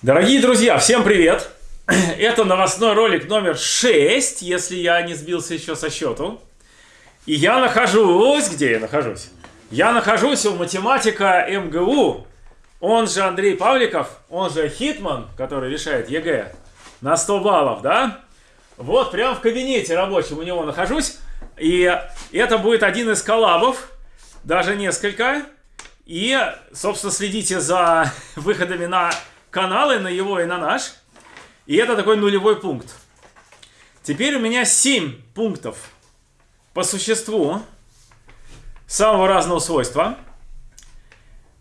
Дорогие друзья, всем привет! Это новостной ролик номер 6, если я не сбился еще со счету. И я нахожусь... Где я нахожусь? Я нахожусь у математика МГУ, он же Андрей Павликов, он же Хитман, который решает ЕГЭ на 100 баллов, да? Вот, прям в кабинете рабочем у него нахожусь. И это будет один из коллабов, даже несколько. И, собственно, следите за выходами на каналы, на его и на наш. И это такой нулевой пункт. Теперь у меня 7 пунктов по существу самого разного свойства.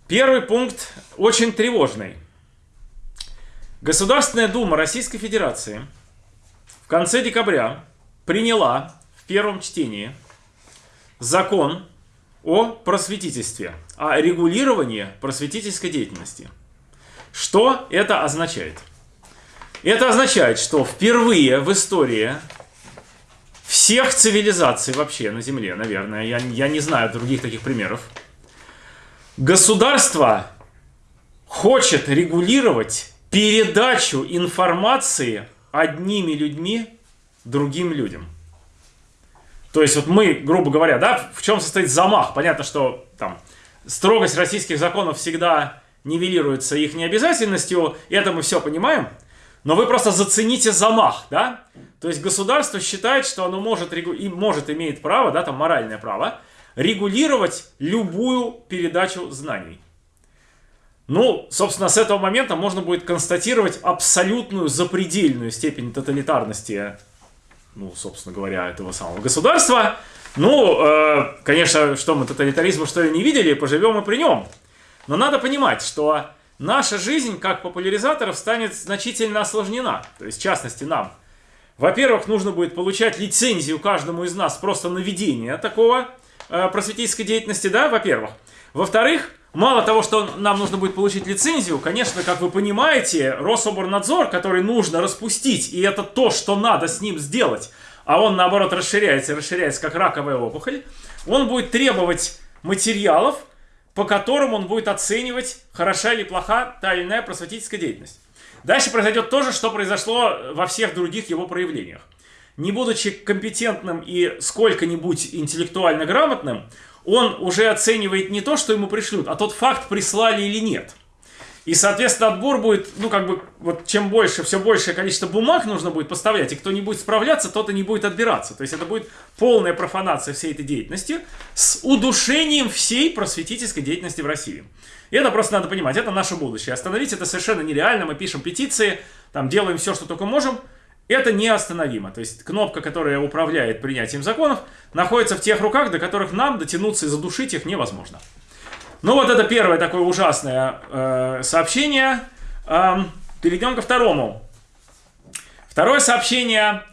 Первый пункт очень тревожный. Государственная Дума Российской Федерации в конце декабря приняла в первом чтении закон о просветительстве, о регулировании просветительской деятельности. Что это означает? Это означает, что впервые в истории всех цивилизаций вообще на Земле, наверное, я, я не знаю других таких примеров, государство хочет регулировать передачу информации одними людьми другим людям. То есть вот мы, грубо говоря, да, в чем состоит замах? Понятно, что там строгость российских законов всегда нивелируется их необязательностью, это мы все понимаем, но вы просто зацените замах, да? То есть государство считает, что оно может, и может имеет право, да, там моральное право, регулировать любую передачу знаний. Ну, собственно, с этого момента можно будет констатировать абсолютную запредельную степень тоталитарности, ну, собственно говоря, этого самого государства. Ну, э, конечно, что мы тоталитаризма что ли не видели, поживем и при нем. Но надо понимать, что наша жизнь как популяризаторов станет значительно осложнена. То есть, в частности, нам. Во-первых, нужно будет получать лицензию каждому из нас просто на ведение такого э, просветительской деятельности, да, во-первых. Во-вторых, Мало того, что нам нужно будет получить лицензию, конечно, как вы понимаете, Рособорнадзор, который нужно распустить, и это то, что надо с ним сделать, а он, наоборот, расширяется, расширяется, как раковая опухоль, он будет требовать материалов, по которым он будет оценивать, хороша или плоха та или иная просветительская деятельность. Дальше произойдет то же, что произошло во всех других его проявлениях. Не будучи компетентным и сколько-нибудь интеллектуально грамотным, он уже оценивает не то, что ему пришлют, а тот факт, прислали или нет. И, соответственно, отбор будет, ну, как бы, вот чем больше, все большее количество бумаг нужно будет поставлять, и кто не будет справляться, тот и не будет отбираться. То есть это будет полная профанация всей этой деятельности с удушением всей просветительской деятельности в России. И это просто надо понимать, это наше будущее. Остановить это совершенно нереально, мы пишем петиции, там делаем все, что только можем, это неостановимо. То есть кнопка, которая управляет принятием законов, находится в тех руках, до которых нам дотянуться и задушить их невозможно. Ну вот это первое такое ужасное э, сообщение. Э, перейдем ко второму. Второе сообщение.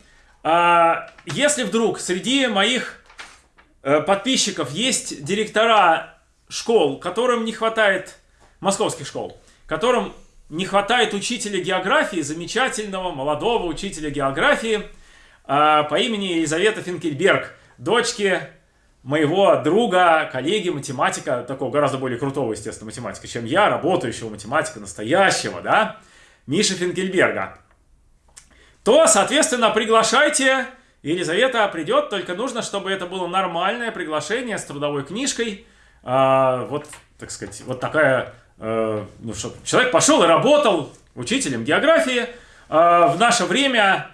Э, если вдруг среди моих э, подписчиков есть директора школ, которым не хватает, московских школ, которым не хватает учителя географии, замечательного молодого учителя географии э, по имени Елизавета Финкельберг, дочки моего друга, коллеги, математика, такого гораздо более крутого, естественно, математика, чем я, работающего математика настоящего, да, Миши Финкельберга, то, соответственно, приглашайте, Елизавета придет, только нужно, чтобы это было нормальное приглашение с трудовой книжкой, э, вот, так сказать, вот такая Э, ну, чтобы человек пошел и работал учителем географии. Э, в наше время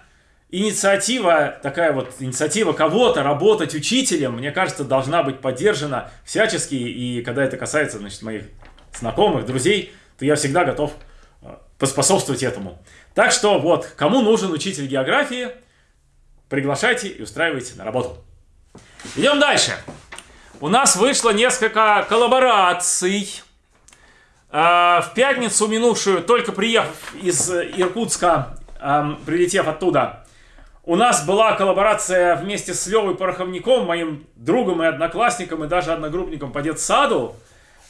инициатива, такая вот инициатива кого-то работать учителем, мне кажется, должна быть поддержана всячески. И когда это касается, значит, моих знакомых, друзей, то я всегда готов э, поспособствовать этому. Так что вот, кому нужен учитель географии, приглашайте и устраивайте на работу. Идем дальше. У нас вышло несколько коллабораций а, в пятницу минувшую, только приехав из Иркутска, прилетев оттуда, у нас была коллаборация вместе с Левой Пороховником, моим другом и одноклассником, и даже одногруппником по детсаду,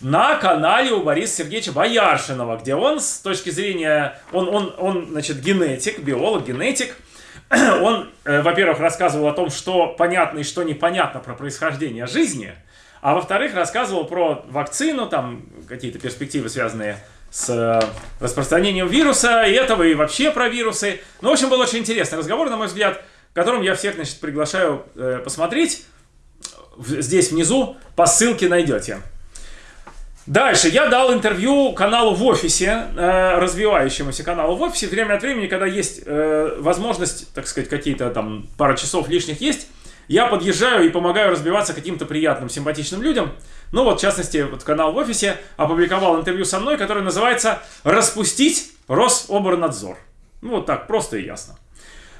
на канале у Бориса Сергеевича Бояршинова, где он с точки зрения, он, он, он значит, генетик, биолог, генетик, он, э, во-первых, рассказывал о том, что понятно и что непонятно про происхождение жизни – а во-вторых, рассказывал про вакцину, там какие-то перспективы, связанные с э, распространением вируса и этого, и вообще про вирусы. Ну, в общем, был очень интересный разговор, на мой взгляд, которым я всех, значит, приглашаю э, посмотреть. Здесь внизу по ссылке найдете. Дальше я дал интервью каналу в офисе, э, развивающемуся каналу в офисе. Время от времени, когда есть э, возможность, так сказать, какие-то там пара часов лишних есть, я подъезжаю и помогаю разбиваться каким-то приятным, симпатичным людям. Ну вот, в частности, вот канал в офисе опубликовал интервью со мной, которое называется «Распустить Рособорнадзор». Ну вот так, просто и ясно.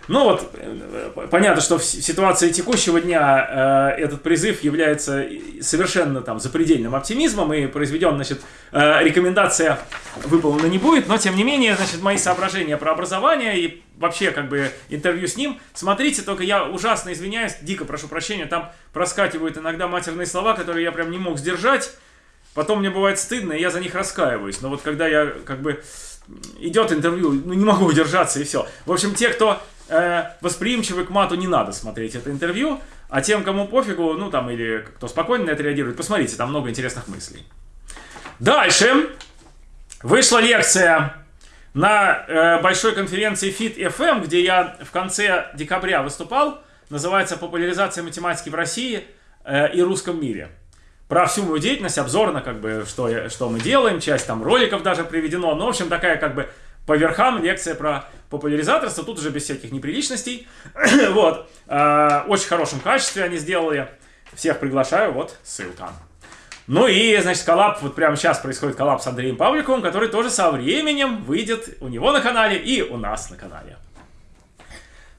Ну вот, э, понятно, что в ситуации текущего дня э, этот призыв является совершенно там запредельным оптимизмом, и произведен, значит, э, рекомендация выполнена не будет, но тем не менее, значит, мои соображения про образование и вообще как бы интервью с ним, смотрите, только я ужасно извиняюсь, дико прошу прощения, там проскакивают иногда матерные слова, которые я прям не мог сдержать, потом мне бывает стыдно, и я за них раскаиваюсь, но вот когда я как бы идет интервью, ну не могу удержаться и все. В общем, те, кто э, восприимчивы к мату, не надо смотреть это интервью, а тем, кому пофигу, ну там, или кто спокойно на это реагирует, посмотрите, там много интересных мыслей. Дальше вышла лекция на э, большой конференции FIT FM, где я в конце декабря выступал, называется «Популяризация математики в России э, и русском мире». Про всю мою деятельность, обзорно, как бы, что, я, что мы делаем, часть там роликов даже приведено, ну, в общем, такая, как бы, по верхам лекция про популяризаторство, тут уже без всяких неприличностей. вот. Э, очень хорошем качестве они сделали. Всех приглашаю, вот ссылка. Ну и, значит, коллаб, вот прямо сейчас происходит коллаб с Андреем Павликовым, который тоже со временем выйдет у него на канале и у нас на канале.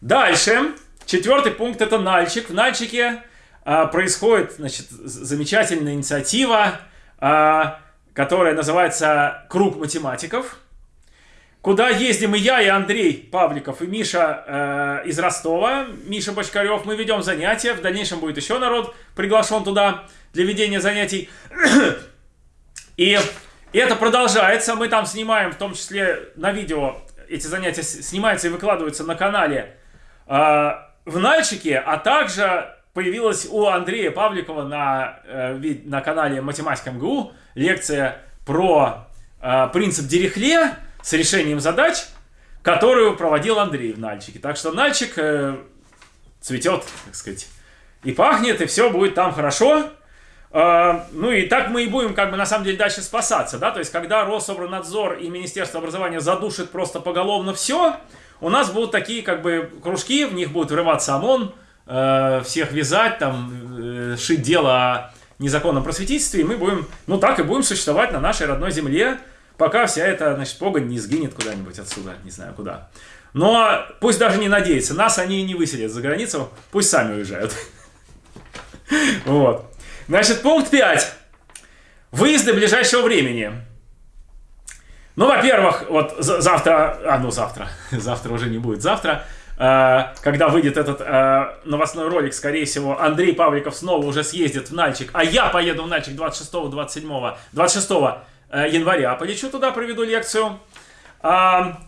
Дальше. Четвертый пункт это Нальчик. В Нальчике а, происходит, значит, замечательная инициатива, а, которая называется «Круг математиков» куда ездим и я, и Андрей Павликов, и Миша э, из Ростова, Миша Бочкарев. Мы ведем занятия, в дальнейшем будет еще народ приглашен туда для ведения занятий. И это продолжается, мы там снимаем, в том числе на видео, эти занятия снимаются и выкладываются на канале э, в Нальчике, а также появилась у Андрея Павликова на, э, на канале Математика МГУ лекция про э, принцип Дирихле, с решением задач, которую проводил Андрей в Нальчике. Так что Нальчик э, цветет, так сказать, и пахнет, и все будет там хорошо. Э, ну и так мы и будем, как бы, на самом деле, дальше спасаться, да, то есть, когда Рособорнадзор и Министерство образования задушит просто поголовно все, у нас будут такие, как бы, кружки, в них будет врываться ОМОН, э, всех вязать, там, э, шить дело о незаконном просветительстве, и мы будем, ну так и будем существовать на нашей родной земле, пока вся эта, значит, погонь не сгинет куда-нибудь отсюда, не знаю куда. Но пусть даже не надеются, нас они не выселят за границу, пусть сами уезжают. Вот. Значит, пункт 5. Выезды ближайшего времени. Ну, во-первых, вот завтра, а ну завтра, завтра уже не будет, завтра, э, когда выйдет этот э, новостной ролик, скорее всего, Андрей Павликов снова уже съездит в Нальчик, а я поеду в Нальчик 26-27, 26 Э, января полечу туда, проведу лекцию. А,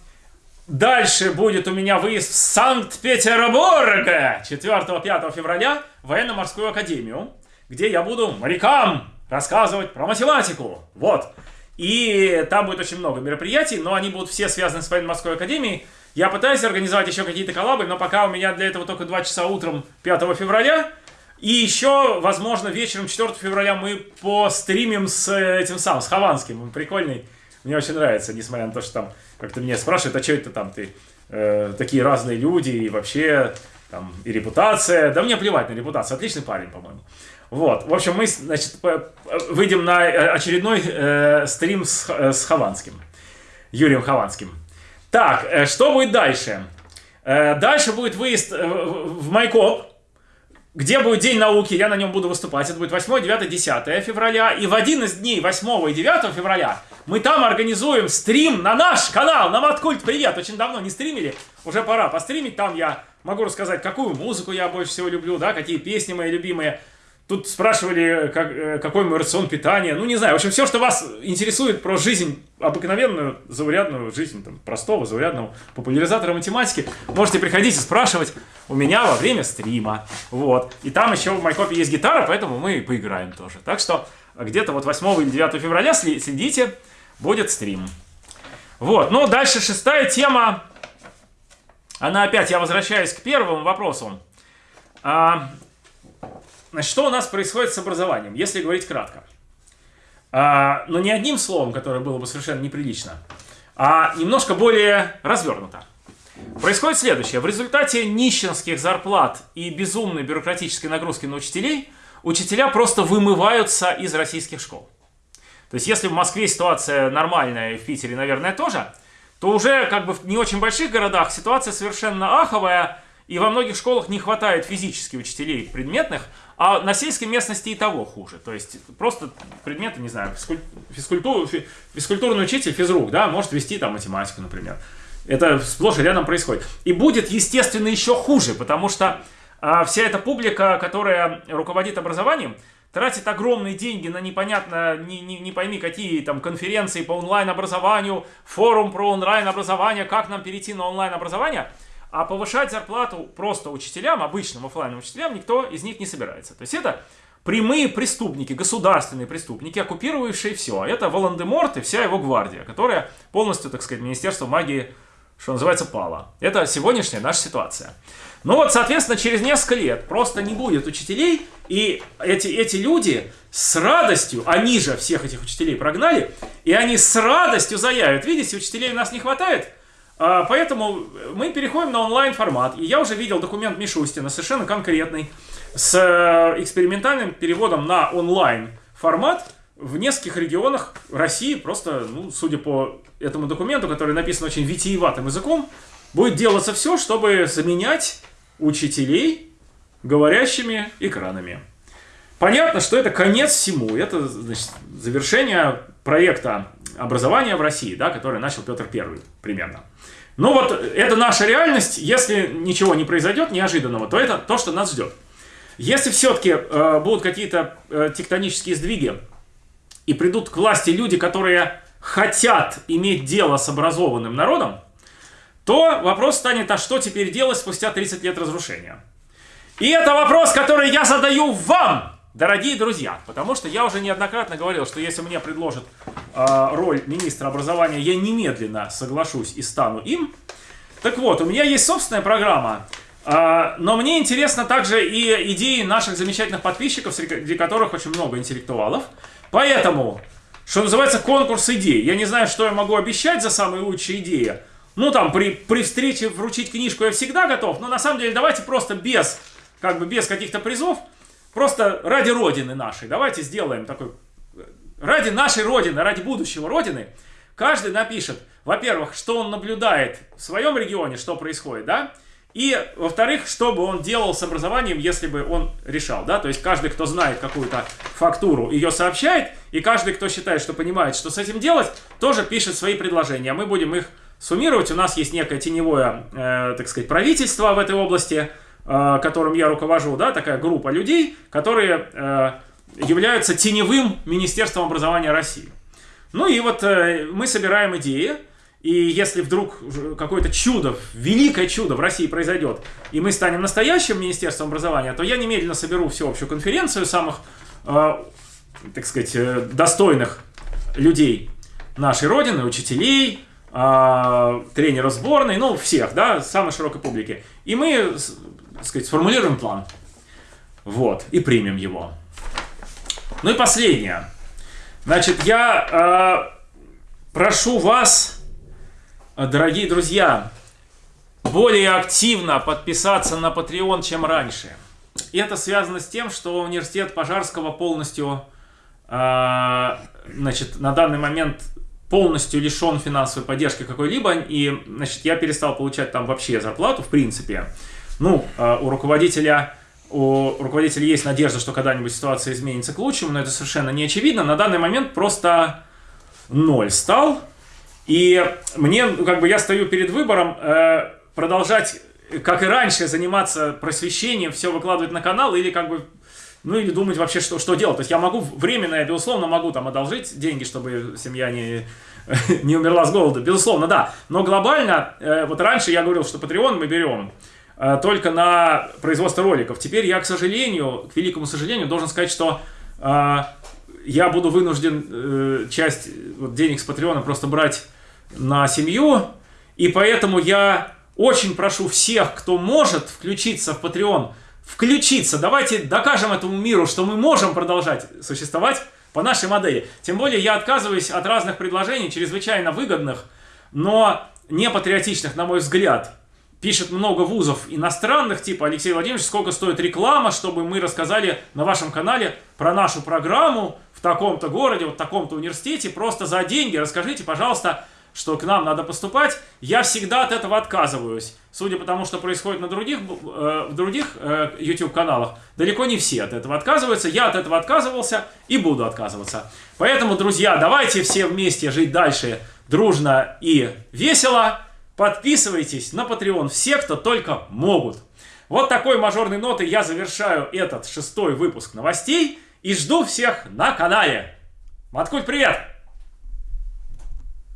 дальше будет у меня выезд в Санкт-Петербург 4-5 февраля в военно-морскую академию, где я буду морякам рассказывать про математику. Вот. И там будет очень много мероприятий, но они будут все связаны с военно-морской академией. Я пытаюсь организовать еще какие-то коллабы, но пока у меня для этого только 2 часа утром 5 февраля. И еще, возможно, вечером 4 февраля мы постримим с э, этим самым, с Хованским. Он прикольный. Мне очень нравится, несмотря на то, что там как-то меня спрашивают, а что это там ты? Э, такие разные люди и вообще там и репутация. Да мне плевать на репутацию. Отличный парень, по-моему. Вот. В общем, мы, значит, выйдем на э, очередной э, стрим с, э, с Хованским. Юрием Хованским. Так, э, что будет дальше? Э, дальше будет выезд э, в Майкоп где будет День науки, я на нем буду выступать. Это будет 8, 9, 10 февраля. И в один из дней 8 и 9 февраля мы там организуем стрим на наш канал, на Маткульт Привет. Очень давно не стримили, уже пора постримить. Там я могу рассказать, какую музыку я больше всего люблю, да, какие песни мои любимые. Тут спрашивали, как, э, какой мой рацион питания. Ну, не знаю. В общем, все, что вас интересует про жизнь, обыкновенную, заурядную жизнь, там, простого, заурядного популяризатора математики, можете приходить и спрашивать у меня во время стрима. Вот. И там еще в Майкопе есть гитара, поэтому мы поиграем тоже. Так что где-то вот 8 или 9 февраля следите. будет стрим. Вот, ну дальше шестая тема. Она опять, я возвращаюсь к первому вопросу. А, значит, что у нас происходит с образованием, если говорить кратко? А, но не одним словом, которое было бы совершенно неприлично, а немножко более развернуто. Происходит следующее. В результате нищенских зарплат и безумной бюрократической нагрузки на учителей, учителя просто вымываются из российских школ. То есть, если в Москве ситуация нормальная, в Питере, наверное, тоже, то уже как бы в не очень больших городах ситуация совершенно аховая, и во многих школах не хватает физически учителей предметных, а на сельской местности и того хуже. То есть просто предметы, не знаю, физкультуру, физкультурный учитель, физрук, да, может вести там математику, например. Это сплошь и рядом происходит. И будет, естественно, еще хуже, потому что а, вся эта публика, которая руководит образованием, тратит огромные деньги на непонятно, не, не, не пойми какие там конференции по онлайн-образованию, форум про онлайн-образование, как нам перейти на онлайн-образование, а повышать зарплату просто учителям, обычным офлайн учителям, никто из них не собирается. То есть это прямые преступники, государственные преступники, оккупировавшие все. Это Волан-де-Морт и вся его гвардия, которая полностью, так сказать, Министерство магии, что называется, пала. Это сегодняшняя наша ситуация. Ну вот, соответственно, через несколько лет просто не будет учителей, и эти, эти люди с радостью, они же всех этих учителей прогнали, и они с радостью заявят, видите, учителей у нас не хватает, а, поэтому мы переходим на онлайн-формат. И я уже видел документ Мишустина, совершенно конкретный, с э, экспериментальным переводом на онлайн-формат в нескольких регионах России. Просто, ну, судя по этому документу, который написан очень витиеватым языком, будет делаться все, чтобы заменять учителей говорящими экранами. Понятно, что это конец всему. Это значит, завершение проекта образования в России, да, который начал Петр I примерно. Ну вот, это наша реальность. Если ничего не произойдет неожиданного, то это то, что нас ждет. Если все-таки э, будут какие-то э, тектонические сдвиги и придут к власти люди, которые хотят иметь дело с образованным народом, то вопрос станет, а что теперь делать спустя 30 лет разрушения? И это вопрос, который я задаю вам, дорогие друзья, потому что я уже неоднократно говорил, что если мне предложат э, роль министра образования, я немедленно соглашусь и стану им. Так вот, у меня есть собственная программа, э, но мне интересно также и идеи наших замечательных подписчиков, среди которых очень много интеллектуалов. Поэтому, что называется, конкурс идей. Я не знаю, что я могу обещать за самые лучшие идеи, ну, там, при, при встрече вручить книжку я всегда готов, но на самом деле давайте просто без, как бы без каких-то призов, просто ради Родины нашей, давайте сделаем такой, ради нашей Родины, ради будущего Родины, каждый напишет, во-первых, что он наблюдает в своем регионе, что происходит, да, и, во-вторых, что бы он делал с образованием, если бы он решал, да, то есть каждый, кто знает какую-то фактуру, ее сообщает, и каждый, кто считает, что понимает, что с этим делать, тоже пишет свои предложения, а мы будем их суммировать. У нас есть некое теневое, э, так сказать, правительство в этой области, которым я руковожу, да, такая группа людей, которые э, являются теневым Министерством образования России. Ну и вот э, мы собираем идеи, и если вдруг какое-то чудо, великое чудо в России произойдет, и мы станем настоящим Министерством образования, то я немедленно соберу всеобщую конференцию самых, э, так сказать, э, достойных людей нашей Родины, учителей, э, тренеров сборной, ну, всех, да, самой широкой публики. И мы, так сказать, сформулируем план. Вот, и примем его. Ну и последнее. Значит, я э, прошу вас, дорогие друзья, более активно подписаться на Patreon, чем раньше. И это связано с тем, что университет Пожарского полностью, э, значит, на данный момент полностью лишен финансовой поддержки какой-либо, и, значит, я перестал получать там вообще зарплату, в принципе. Ну, а, у руководителя, у руководителя есть надежда, что когда-нибудь ситуация изменится к лучшему, но это совершенно не очевидно. На данный момент просто ноль стал, и мне, ну, как бы, я стою перед выбором э, продолжать, как и раньше, заниматься просвещением, все выкладывать на канал, или как бы ну или думать вообще, что, что делать. То есть я могу временно, я безусловно могу там одолжить деньги, чтобы семья не, не умерла с голода. Безусловно, да. Но глобально, э, вот раньше я говорил, что Patreon мы берем только на производство роликов. Теперь я, к сожалению, к великому сожалению, должен сказать, что э, я буду вынужден э, часть денег с Патреона просто брать на семью, и поэтому я очень прошу всех, кто может включиться в Patreon, включиться. Давайте докажем этому миру, что мы можем продолжать существовать по нашей модели. Тем более я отказываюсь от разных предложений, чрезвычайно выгодных, но не патриотичных, на мой взгляд. Пишет много вузов иностранных, типа Алексей Владимирович, сколько стоит реклама, чтобы мы рассказали на вашем канале про нашу программу в таком-то городе, вот в таком-то университете, просто за деньги. Расскажите, пожалуйста, что к нам надо поступать, я всегда от этого отказываюсь. Судя по тому, что происходит на других, э, в других э, YouTube-каналах, далеко не все от этого отказываются. Я от этого отказывался и буду отказываться. Поэтому, друзья, давайте все вместе жить дальше дружно и весело. Подписывайтесь на Patreon все, кто только могут. Вот такой мажорной нотой я завершаю этот шестой выпуск новостей и жду всех на канале. Маткуль, привет!